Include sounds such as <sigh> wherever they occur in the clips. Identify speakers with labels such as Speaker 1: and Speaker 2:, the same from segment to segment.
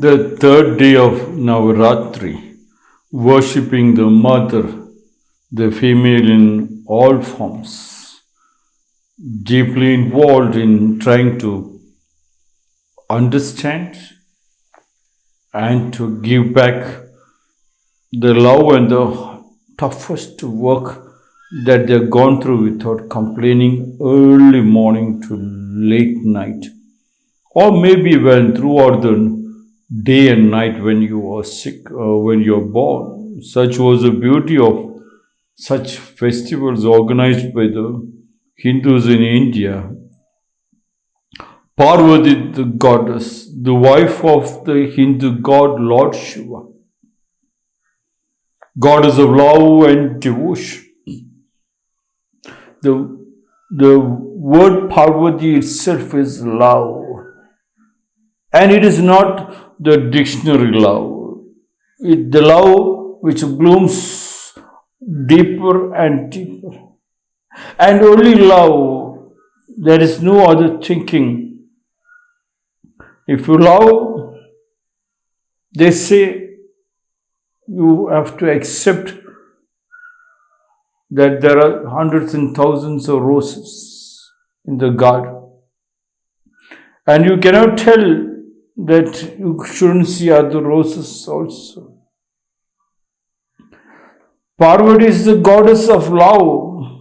Speaker 1: the third day of Navaratri, worshipping the mother, the female in all forms, deeply involved in trying to understand and to give back the love and the toughest work that they've gone through without complaining early morning to late night. Or maybe when throughout the day and night when you are sick or when you're born. Such was the beauty of such festivals organized by the Hindus in India. Parvati, the goddess, the wife of the Hindu god Lord Shiva, goddess of love and devotion. The, the word Parvati itself is love. And it is not the dictionary love. It, the love which blooms deeper and deeper. And only love, there is no other thinking. If you love, they say you have to accept that there are hundreds and thousands of roses in the garden. And you cannot tell that you shouldn't see other roses also. Parvati is the goddess of love.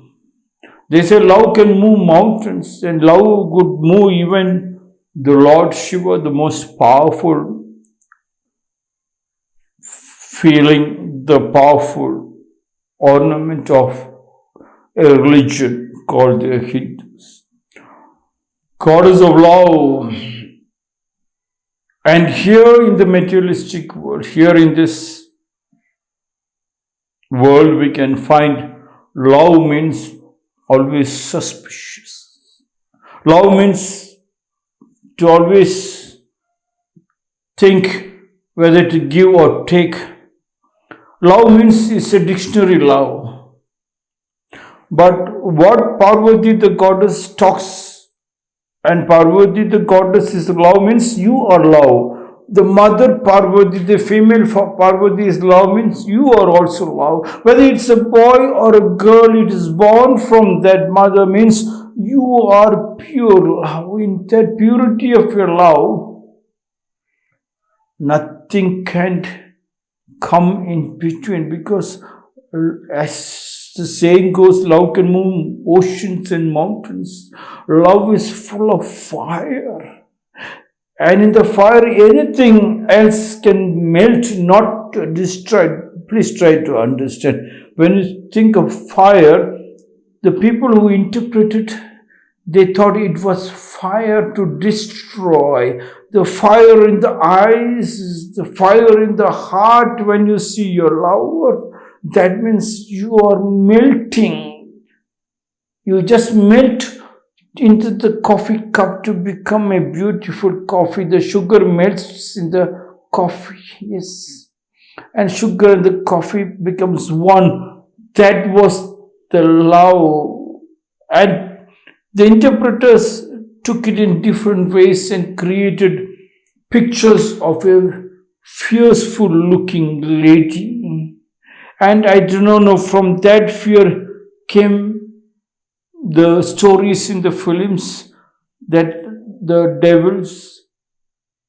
Speaker 1: They say love can move mountains, and love could move even the Lord Shiva, the most powerful feeling, the powerful ornament of a religion called the Hindus. Goddess of love and here in the materialistic world, here in this world, we can find love means always suspicious. Love means to always think whether to give or take. Love means it's a dictionary love. But what Parvati the goddess talks and Parvati, the goddess, is love means you are love. The mother Parvati, the female Parvati is love means you are also love. Whether it's a boy or a girl, it is born from that mother means you are pure love. In that purity of your love, nothing can come in between because as the saying goes, love can move oceans and mountains. Love is full of fire. And in the fire, anything else can melt, not destroy. Please try to understand. When you think of fire, the people who interpreted, they thought it was fire to destroy. The fire in the eyes, the fire in the heart when you see your lover that means you are melting. You just melt into the coffee cup to become a beautiful coffee. The sugar melts in the coffee, yes. And sugar and the coffee becomes one. That was the love. And the interpreters took it in different ways and created pictures of a fierceful looking lady and I do not know, from that fear came the stories in the films that the devils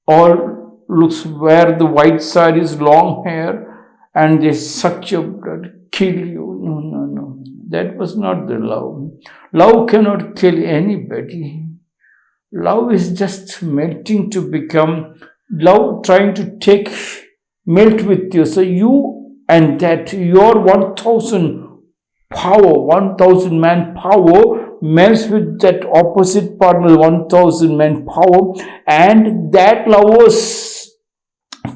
Speaker 1: all looks where the white side is long hair and they suck your blood, kill you. No, no, no. That was not the love. Love cannot kill anybody. Love is just melting to become love trying to take melt with you. So you and that your 1000 power, 1000 man power melts with that opposite partner 1000 man power and that lovers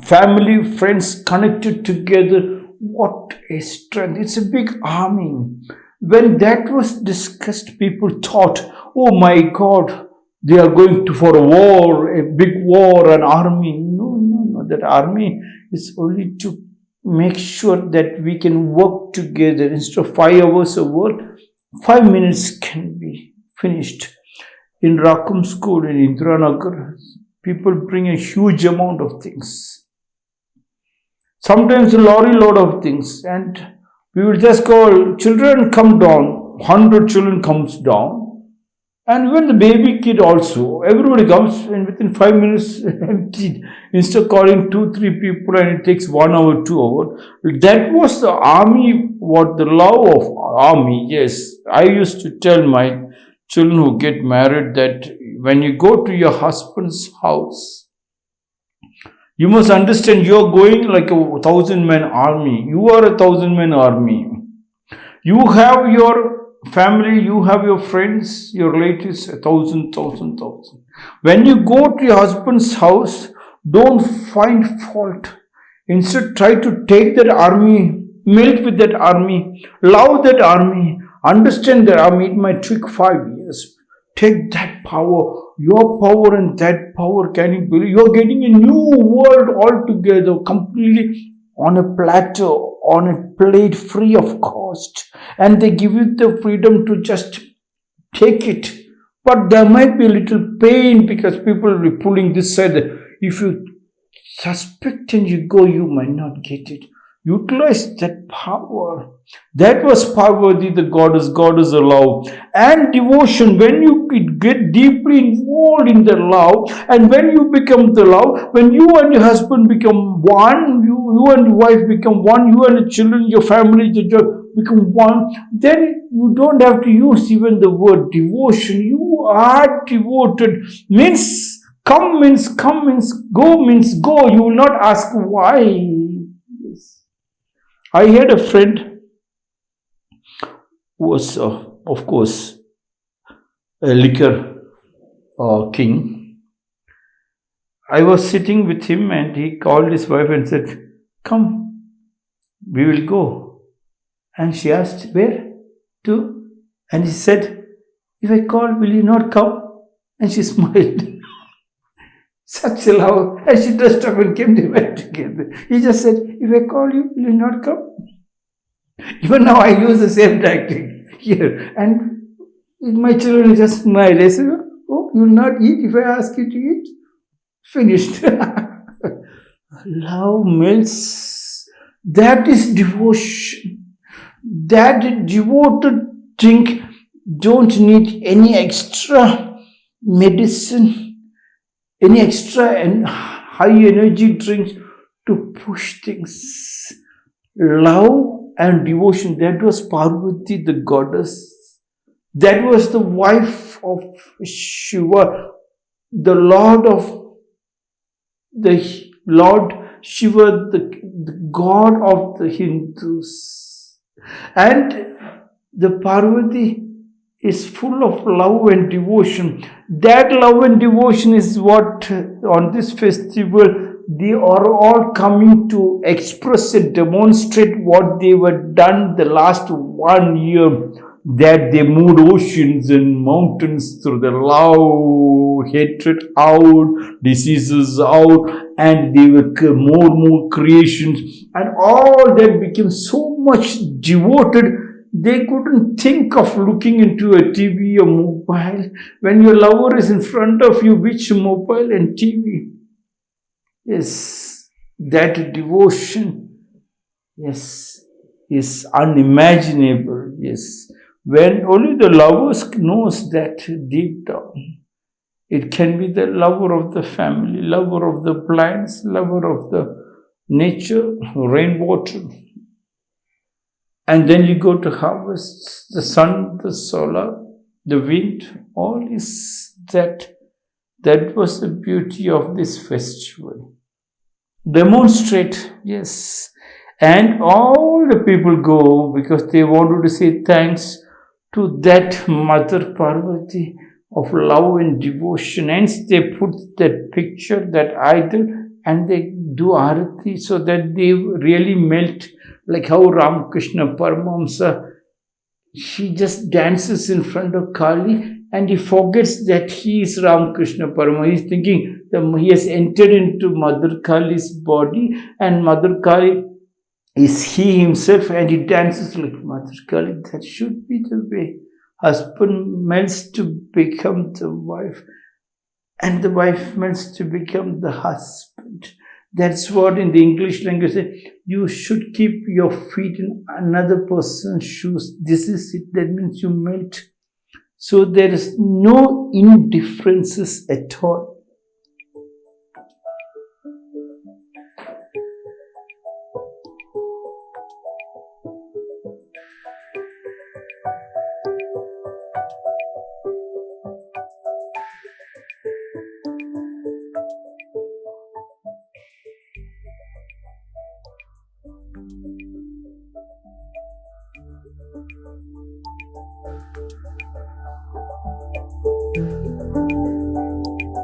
Speaker 1: family friends connected together. What a strength. It's a big army. When that was discussed people thought oh my god they are going to for a war a big war an army. No no no. That army is only to make sure that we can work together instead of five hours of work five minutes can be finished in Rakum school in Indiranagar people bring a huge amount of things. Sometimes a lorry load of things, and we will just call children come down. Hundred children comes down, and when the baby kid also, everybody comes and within five minutes. <laughs> Instead of calling two, three people and it takes one hour, two hour. That was the army, what the love of army. Yes, I used to tell my children who get married that when you go to your husband's house, you must understand you're going like a thousand man army. You are a thousand man army. You have your family, you have your friends, your relatives, a thousand, thousand, thousand. When you go to your husband's house, don't find fault. Instead, try to take that army, melt with that army, love that army, understand that army. It might take five years. Take that power, your power and that power. Can you believe? You're getting a new world altogether, completely on a plateau on a plate free of cost. And they give you the freedom to just take it. But there might be a little pain because people will be pulling this side. If you suspect and you go you might not get it utilize that power. That was Parvati, the goddess, goddess of love. And devotion, when you get deeply involved in the love, and when you become the love, when you and your husband become one, you, you and your wife become one, you and the children, your family the job become one, then you don't have to use even the word devotion. You are devoted. Means come means come means go means go. You will not ask why I had a friend who was, uh, of course, a liquor uh, king. I was sitting with him and he called his wife and said, Come, we will go. And she asked, Where to? And he said, If I call, will you not come? And she <laughs> smiled. Such love. And she dressed up and came, went together. He just said, If I call you, will you not come? Even now I use the same tactic here. And my children just smile. I say, Oh, you will not eat if I ask you to eat? Finished. <laughs> love melts. That is devotion. That devoted thing don't need any extra medicine any extra and high energy drinks to push things. Love and devotion, that was Parvati, the goddess. That was the wife of Shiva, the Lord of the Lord Shiva, the, the God of the Hindus. And the Parvati is full of love and devotion. That love and devotion is what on this festival they are all coming to express and demonstrate what they were done the last one year that they moved oceans and mountains through the love, hatred out, diseases out, and they were more and more creations, and all that became so much devoted they couldn't think of looking into a TV or mobile. When your lover is in front of you, which mobile and TV? Yes, that devotion, yes, is unimaginable. Yes, when only the lover knows that deep down. It can be the lover of the family, lover of the plants, lover of the nature, rainwater, and then you go to harvest the sun, the solar, the wind, all is that. That was the beauty of this festival. Demonstrate, yes. And all the people go because they wanted to say thanks to that Mother Parvati of love and devotion. Hence, they put that picture, that idol, and they do arati so that they really melt like how Ramakrishna Paramahamsa, he just dances in front of Kali and he forgets that he is Ramakrishna Paramahamsa. He's thinking that he has entered into Mother Kali's body and Mother Kali is he himself and he dances like Mother Kali. That should be the way husband melts to become the wife. and the wife meant to become the husband. That's what in the English language you should keep your feet in another person's shoes. This is it. That means you melt. So there is no indifferences at all.